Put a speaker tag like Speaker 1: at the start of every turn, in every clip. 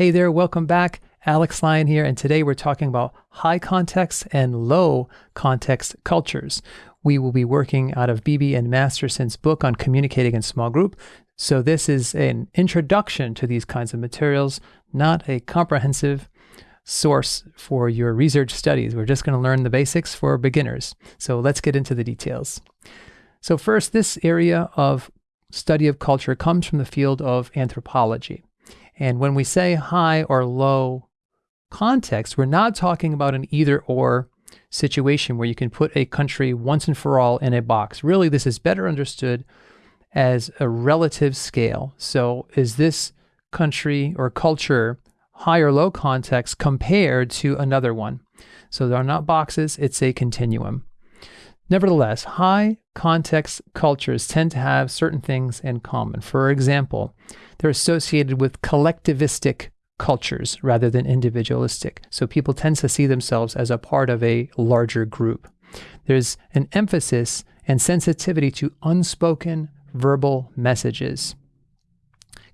Speaker 1: Hey there, welcome back. Alex Lyon here, and today we're talking about high context and low context cultures. We will be working out of Beebe and Masterson's book on communicating in small group. So, this is an introduction to these kinds of materials, not a comprehensive source for your research studies. We're just going to learn the basics for beginners. So, let's get into the details. So, first, this area of study of culture comes from the field of anthropology. And when we say high or low context, we're not talking about an either or situation where you can put a country once and for all in a box. Really, this is better understood as a relative scale. So, is this country or culture high or low context compared to another one? So, they are not boxes, it's a continuum. Nevertheless, high context cultures tend to have certain things in common. For example, they're associated with collectivistic cultures rather than individualistic. So people tend to see themselves as a part of a larger group. There's an emphasis and sensitivity to unspoken verbal messages.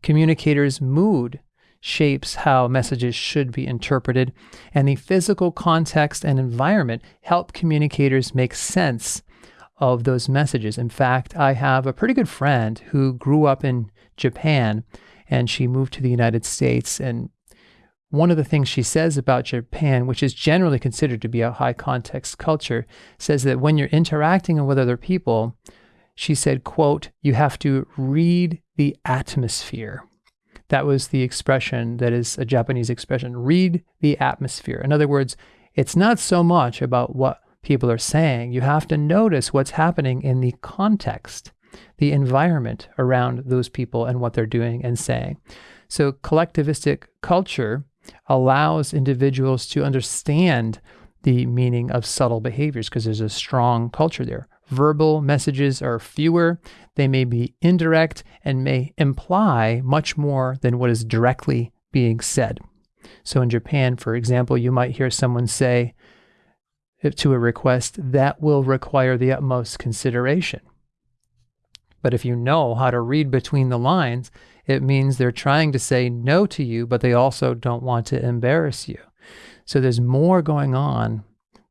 Speaker 1: Communicators' mood shapes how messages should be interpreted, and the physical context and environment help communicators make sense of those messages. In fact, I have a pretty good friend who grew up in Japan and she moved to the United States. And one of the things she says about Japan, which is generally considered to be a high context culture, says that when you're interacting with other people, she said, quote, you have to read the atmosphere. That was the expression that is a Japanese expression read the atmosphere. In other words, it's not so much about what people are saying, you have to notice what's happening in the context, the environment around those people and what they're doing and saying. So, collectivistic culture allows individuals to understand the meaning of subtle behaviors because there's a strong culture there. Verbal messages are fewer, they may be indirect, and may imply much more than what is directly being said. So, in Japan, for example, you might hear someone say to a request, that will require the utmost consideration. But if you know how to read between the lines, it means they're trying to say no to you, but they also don't want to embarrass you. So there's more going on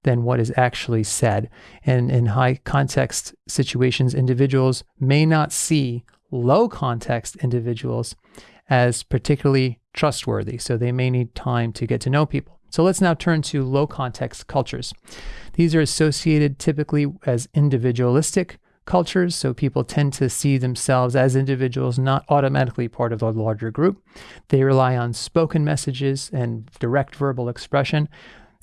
Speaker 1: than what is actually said. And in high context situations, individuals may not see low context individuals as particularly trustworthy. So they may need time to get to know people. So let's now turn to low context cultures. These are associated typically as individualistic cultures, so people tend to see themselves as individuals, not automatically part of a larger group. They rely on spoken messages and direct verbal expression.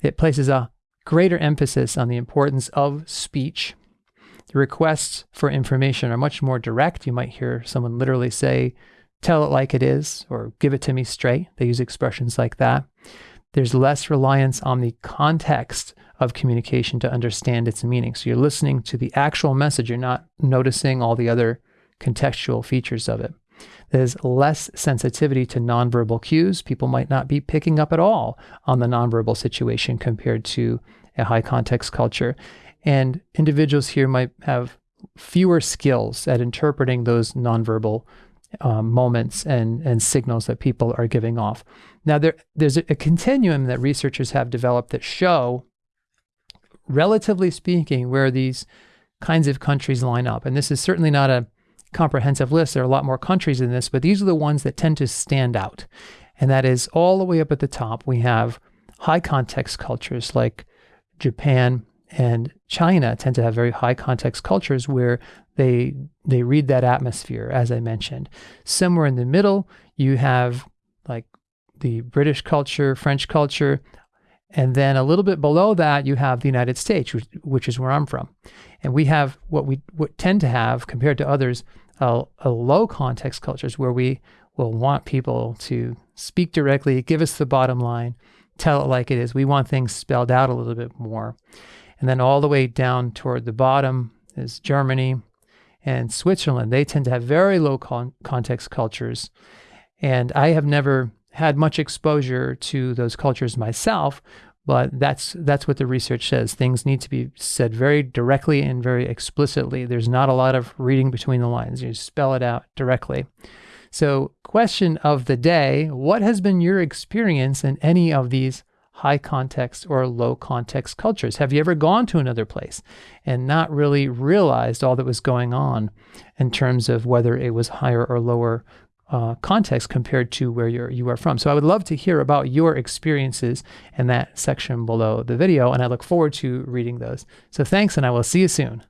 Speaker 1: It places a greater emphasis on the importance of speech. The requests for information are much more direct. You might hear someone literally say, Tell it like it is, or give it to me straight. They use expressions like that. There's less reliance on the context of communication to understand its meaning. So you're listening to the actual message, you're not noticing all the other contextual features of it. There's less sensitivity to nonverbal cues. People might not be picking up at all on the nonverbal situation compared to a high context culture. And individuals here might have fewer skills at interpreting those nonverbal um, moments and, and signals that people are giving off. Now, there, there's a, a continuum that researchers have developed that show relatively speaking, where these kinds of countries line up. And this is certainly not a comprehensive list. There are a lot more countries in this, but these are the ones that tend to stand out. And that is all the way up at the top, we have high context cultures like Japan and China tend to have very high context cultures where they they read that atmosphere, as I mentioned. Somewhere in the middle, you have like the British culture, French culture, and then a little bit below that, you have the United States, which, which is where I'm from. And we have what we what tend to have compared to others, a, a low context cultures where we will want people to speak directly, give us the bottom line, tell it like it is. We want things spelled out a little bit more. And then all the way down toward the bottom is Germany and Switzerland. They tend to have very low con- context cultures. And I have never had much exposure to those cultures myself, but that's that's what the research says. Things need to be said very directly and very explicitly. There's not a lot of reading between the lines. You spell it out directly. So, question of the day What has been your experience in any of these high context or low context cultures? Have you ever gone to another place and not really realized all that was going on in terms of whether it was higher or lower uh, context compared to where you're, you are from. So I would love to hear about your experiences in that section below the video, and I look forward to reading those. So thanks, and I will see you soon.